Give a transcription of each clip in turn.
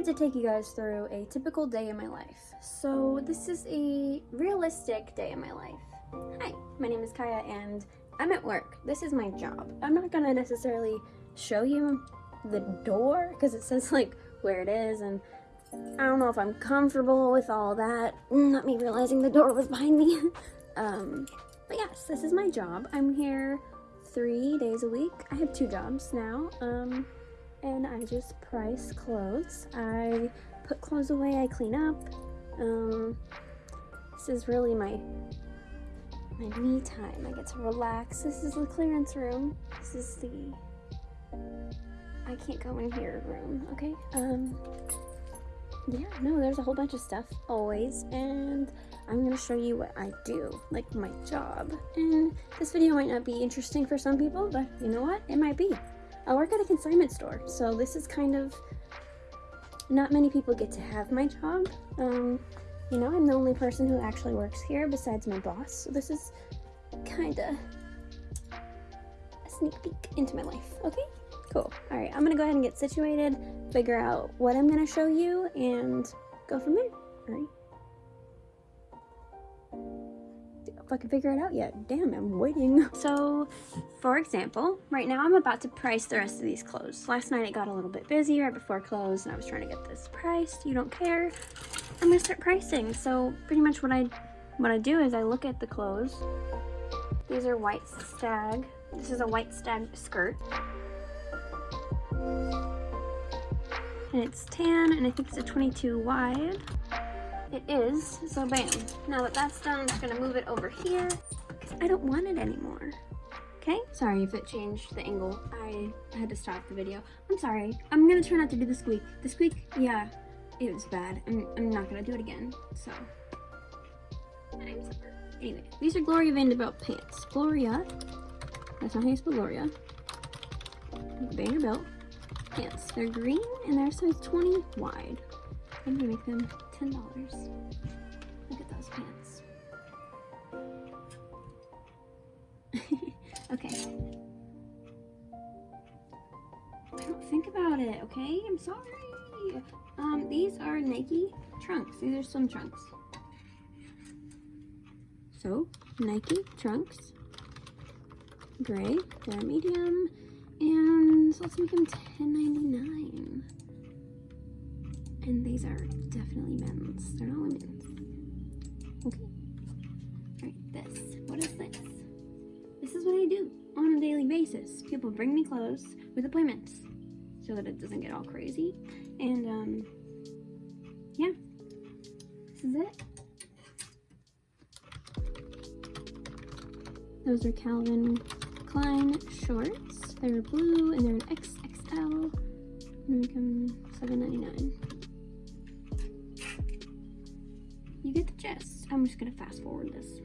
wanted to take you guys through a typical day in my life. So this is a realistic day in my life. Hi, my name is Kaya and I'm at work. This is my job. I'm not gonna necessarily show you the door because it says like where it is and I don't know if I'm comfortable with all that. Not me realizing the door was behind me. um, but yes, this is my job. I'm here three days a week. I have two jobs now. Um, and I just price clothes. I put clothes away, I clean up. Um, this is really my my me time. I get to relax. This is the clearance room. This is the I can't go in here room, okay? Um yeah, no, there's a whole bunch of stuff always and I'm gonna show you what I do, like my job. And this video might not be interesting for some people, but you know what? It might be. I work at a consignment store, so this is kind of, not many people get to have my job. Um, you know, I'm the only person who actually works here besides my boss, so this is kind of a sneak peek into my life, okay? Cool. All right, I'm gonna go ahead and get situated, figure out what I'm gonna show you, and go from there, all right? Can figure it out yet. Damn, I'm waiting. So, for example, right now I'm about to price the rest of these clothes. Last night it got a little bit busy right before close and I was trying to get this priced. You don't care. I'm gonna start pricing. So pretty much what I what I do is I look at the clothes. These are white stag. This is a white stag skirt. And it's tan and I think it's a 22 wide. It is, so bam. Now that that's done, I'm just gonna move it over here because I don't want it anymore. Okay? Sorry if it changed the angle. I had to stop the video. I'm sorry. I'm gonna try not to do the squeak. The squeak, yeah, it was bad. I'm, I'm not gonna do it again, so. I'm sorry. Anyway, these are Gloria Vanderbilt pants. Gloria, that's not how you spell Gloria. Vanderbilt pants. They're green and they're size 20 wide. I'm gonna make them $10. Look at those pants. okay. Don't think about it, okay? I'm sorry. Um, these are Nike trunks. These are swim trunks. So, Nike trunks. Gray, they're medium. And so let's make them $10.99. And these are definitely men's. They're not women's. Okay. Alright, this. What is this? This is what I do on a daily basis. People bring me clothes with appointments so that it doesn't get all crazy. And, um, yeah. This is it. Those are Calvin Klein shorts. They're blue and they're an XXL. I'm just gonna fast forward this.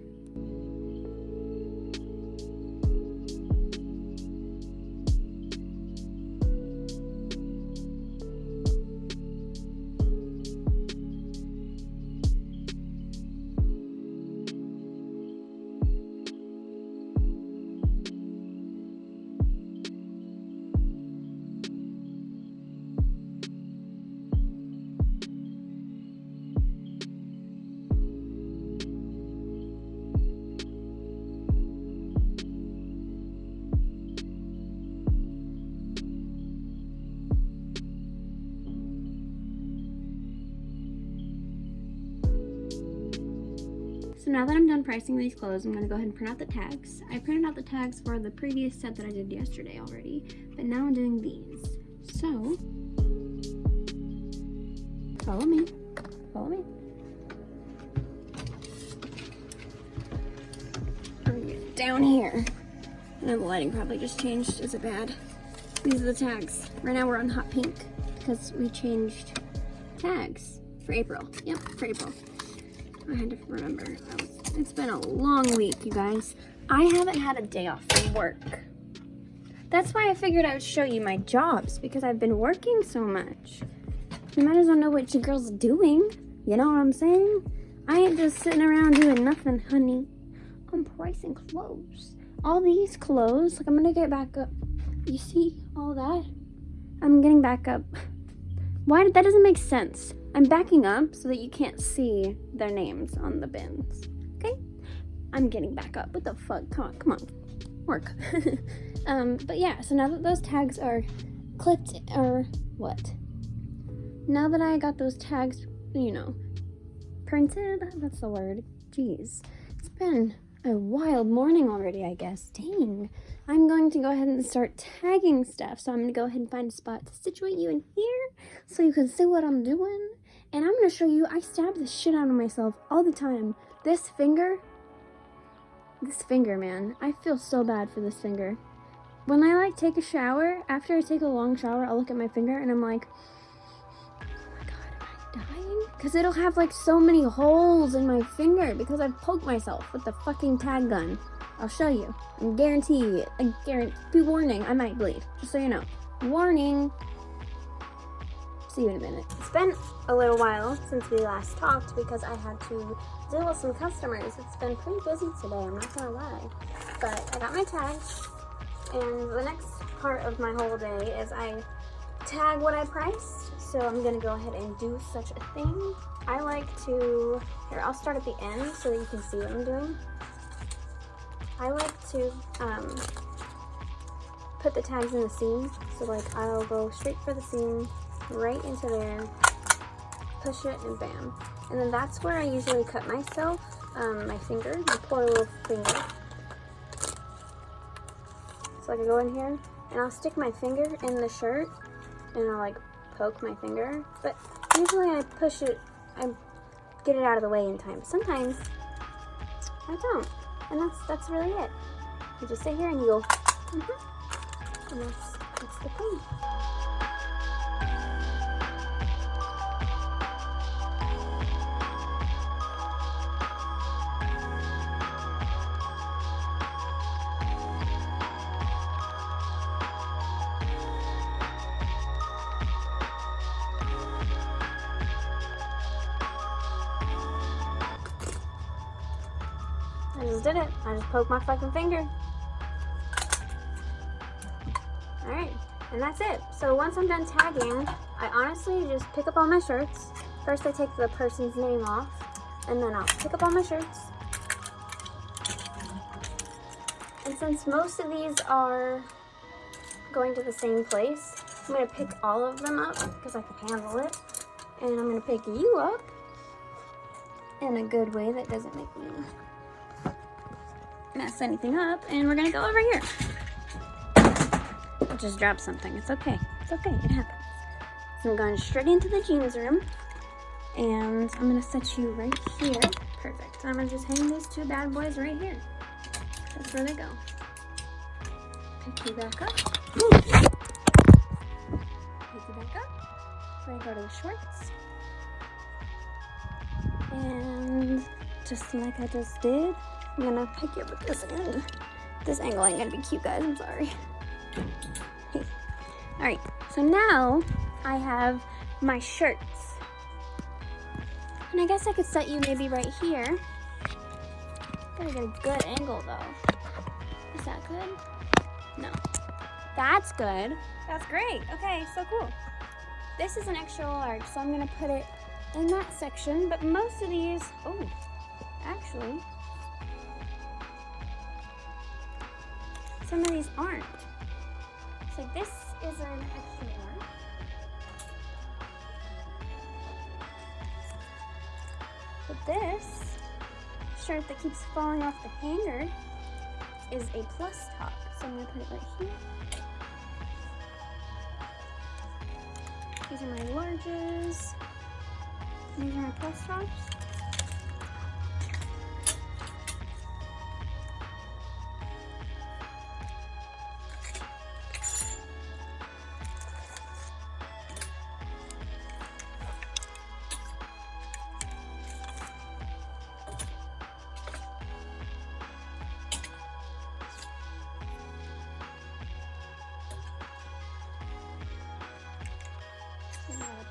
So now that I'm done pricing these clothes, I'm going to go ahead and print out the tags. I printed out the tags for the previous set that I did yesterday already, but now I'm doing these. So, follow me, follow me. down here. I know the lighting probably just changed. Is it bad? These are the tags. Right now we're on hot pink because we changed tags for April. Yep, for April. I had to remember. It's been a long week, you guys. I haven't had a day off from work. That's why I figured I would show you my jobs, because I've been working so much. You might as well know what your girl's doing. You know what I'm saying? I ain't just sitting around doing nothing, honey. I'm pricing clothes. All these clothes, like I'm gonna get back up. You see all that? I'm getting back up Why that doesn't make sense? I'm backing up so that you can't see their names on the bins. Okay? I'm getting back up. What the fuck? Come on, come on. Work. um, but yeah, so now that those tags are clipped or what? Now that I got those tags, you know, printed, that's the word. Jeez. It's been a wild morning already, I guess. Dang. I'm going to go ahead and start tagging stuff. So I'm going to go ahead and find a spot to situate you in here so you can see what I'm doing. And I'm to show you, I stab the shit out of myself all the time. This finger, this finger, man. I feel so bad for this finger. When I like take a shower, after I take a long shower, I'll look at my finger and I'm like, oh my god, am I dying? because it'll have like so many holes in my finger because I've poked myself with the fucking tag gun. I'll show you. I guarantee, you, I guarantee, be warning, I might bleed. Just so you know. Warning. See you in a minute. It's been a little while since we last talked because I had to deal with some customers. It's been pretty busy today, I'm not gonna lie. But I got my tags, and the next part of my whole day is I tag what I priced so I'm gonna go ahead and do such a thing. I like to, here, I'll start at the end so that you can see what I'm doing. I like to um, put the tags in the seam. So like I'll go straight for the seam, right into there, push it and bam. And then that's where I usually cut myself, um, my finger, my poor little finger. So I can go in here and I'll stick my finger in the shirt and I'll like poke my finger, but usually I push it, I get it out of the way in time. Sometimes I don't, and that's that's really it. You just sit here and you go, mm -hmm. and that's that's the thing. Did it. I just poked my fucking finger. Alright, and that's it. So once I'm done tagging, I honestly just pick up all my shirts. First I take the person's name off, and then I'll pick up all my shirts. And since most of these are going to the same place, I'm going to pick all of them up because I can handle it. And I'm going to pick you up in a good way that doesn't make me mess anything up. And we're gonna go over here. I just dropped something. It's okay. It's okay. It happens. So I'm going straight into the jeans room. And I'm gonna set you right here. Perfect. I'm gonna just hang these two bad boys right here. That's where they go. Pick you back up. Pick you back up. So I go to the shorts. And just like I just did, I'm gonna pick you up at this end. This angle ain't gonna be cute, guys. I'm sorry. All right, so now I have my shirts. And I guess I could set you maybe right here. Gotta get a good angle though. Is that good? No. That's good. That's great. Okay, so cool. This is an extra large, so I'm gonna put it in that section, but most of these, oh, actually, some of these aren't. So this is an one. But this shirt that keeps falling off the hanger is a plus top. So I'm gonna put it right here. These are my larges. These are my plus tops.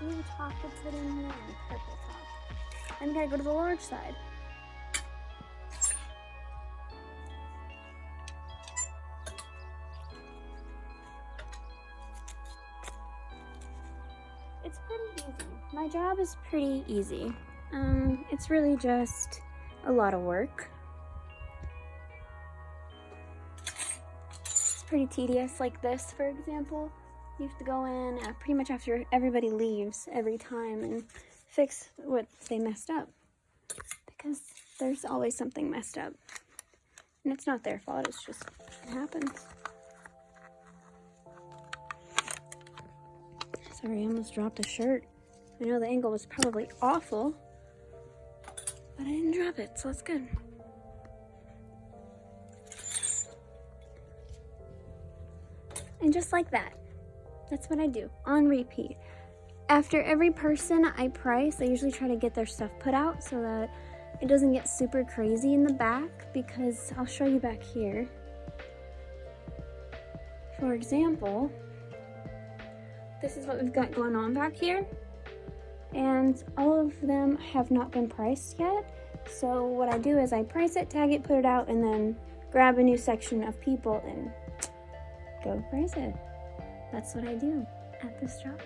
Blue top in here and purple top. I'm gonna go to the large side. It's pretty easy. my job is pretty easy. Um, it's really just a lot of work. It's pretty tedious, like this, for example. You have to go in uh, pretty much after everybody leaves every time and fix what they messed up. Because there's always something messed up. And it's not their fault, it's just, it happens. Sorry, I almost dropped a shirt. I know the angle was probably awful, but I didn't drop it, so that's good. And just like that, that's what I do on repeat. After every person I price, I usually try to get their stuff put out so that it doesn't get super crazy in the back because I'll show you back here. For example, this is what we've got going on back here. And all of them have not been priced yet. So what I do is I price it, tag it, put it out, and then grab a new section of people and go price it. That's what I do at this job.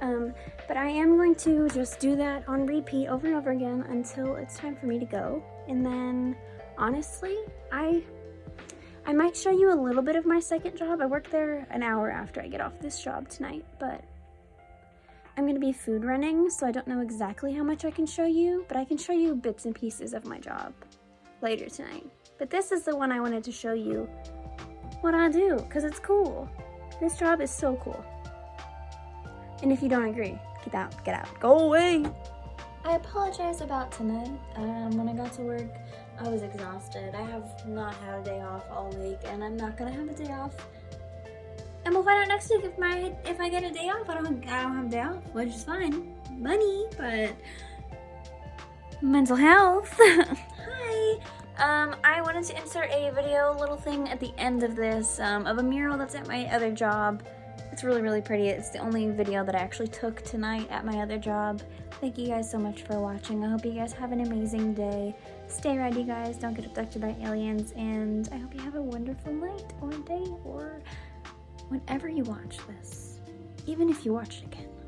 Um, but I am going to just do that on repeat over and over again until it's time for me to go. And then, honestly, I I might show you a little bit of my second job. I work there an hour after I get off this job tonight, but I'm going to be food running, so I don't know exactly how much I can show you, but I can show you bits and pieces of my job later tonight. But this is the one I wanted to show you what I do, because it's cool. This job is so cool. And if you don't agree, get out, get out, go away. I apologize about tonight. Um, when I got to work, I was exhausted. I have not had a day off all week, and I'm not gonna have a day off. And we'll find out next week if my if I get a day off. I don't I don't have a day off, which is fine. Money, but mental health. Um, I wanted to insert a video little thing at the end of this um, of a mural that's at my other job. It's really, really pretty. It's the only video that I actually took tonight at my other job. Thank you guys so much for watching. I hope you guys have an amazing day. Stay ready, guys. Don't get abducted by aliens. And I hope you have a wonderful night or day or whenever you watch this. Even if you watch it again.